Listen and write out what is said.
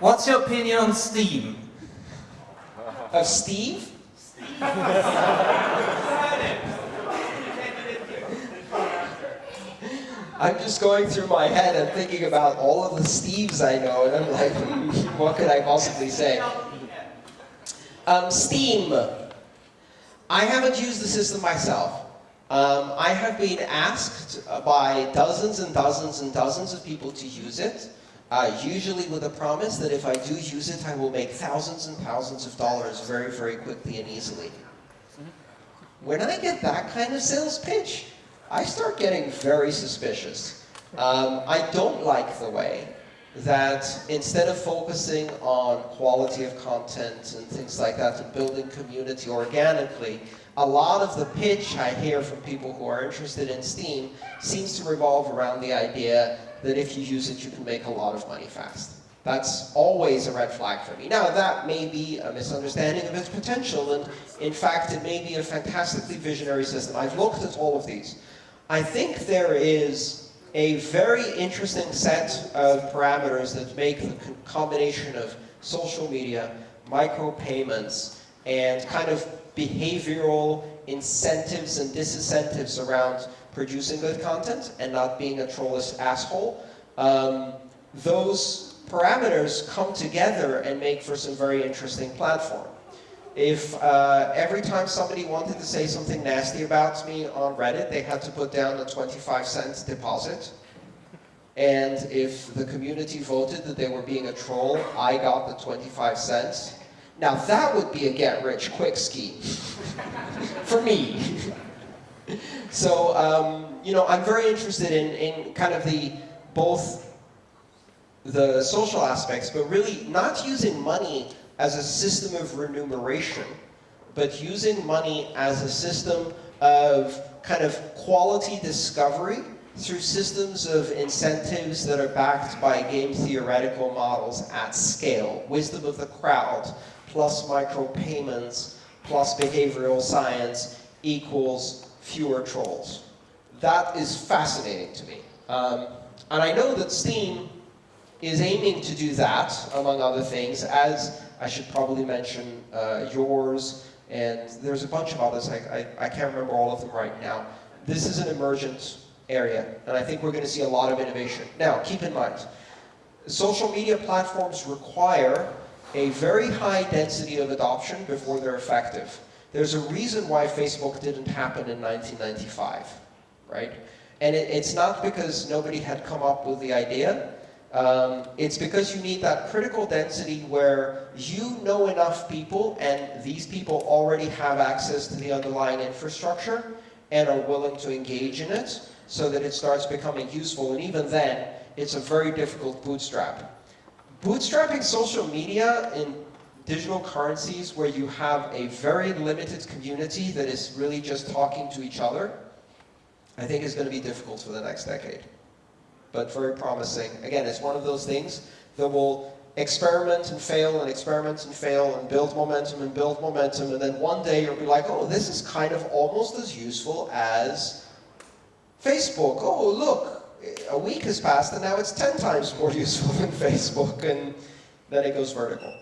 What's your opinion on Steem? Of Steve? I'm just going through my head and thinking about all of the Steves I know, and I'm like, what could I possibly say? Um, Steem. I haven't used the system myself. Um, I have been asked by dozens and dozens and dozens of people to use it, uh, usually with a promise that if I do use it, I will make thousands and thousands of dollars very, very quickly and easily. When I get that kind of sales pitch, I start getting very suspicious. Um, I don't like the way that instead of focusing on quality of content and things like that and building community organically, a lot of the pitch I hear from people who are interested in Steem seems to revolve around the idea that if you use it, you can make a lot of money fast. That's always a red flag for me. Now, that may be a misunderstanding of its potential, and in fact, it may be a fantastically visionary system. I've looked at all of these. I think there is a very interesting set of parameters that make the combination of social media, micropayments, and kind of behavioral incentives and disincentives around producing good content and not being a trollish asshole. Um, those parameters come together and make for some very interesting platform. If uh, every time somebody wanted to say something nasty about me on Reddit, they had to put down a 25 cents deposit, and if the community voted that they were being a troll, I got the 25 cents, now that would be a get-rich-quick scheme. For me. so, um, you know, I'm very interested in, in kind of the, both the social aspects, but really not using money as a system of remuneration, but using money as a system of kind of quality discovery through systems of incentives that are backed by game theoretical models at scale, wisdom of the crowd, plus micropayments, plus behavioral science equals fewer trolls. That is fascinating to me. Um, and I know that Steem is aiming to do that, among other things, as I should probably mention uh, yours, and there's a bunch of others, I, I, I can't remember all of them right now. This is an emergent area, and I think we're going to see a lot of innovation. Now, keep in mind, social media platforms require a very high density of adoption before they're effective. There's a reason why Facebook didn't happen in 1995, right? And it, it's not because nobody had come up with the idea. Um, it's because you need that critical density where you know enough people and these people already have access to the underlying infrastructure and are willing to engage in it so that it starts becoming useful. And even then, it's a very difficult bootstrap. Bootstrapping social media in digital currencies where you have a very limited community that is really just talking to each other, I think is going to be difficult for the next decade. But very promising. Again, it's one of those things that will experiment and fail and experiment and fail and build momentum and build momentum and then one day you'll be like, oh, this is kind of almost as useful as Facebook. Oh, look, a week has passed and now it's 10 times more useful than Facebook and then it goes vertical.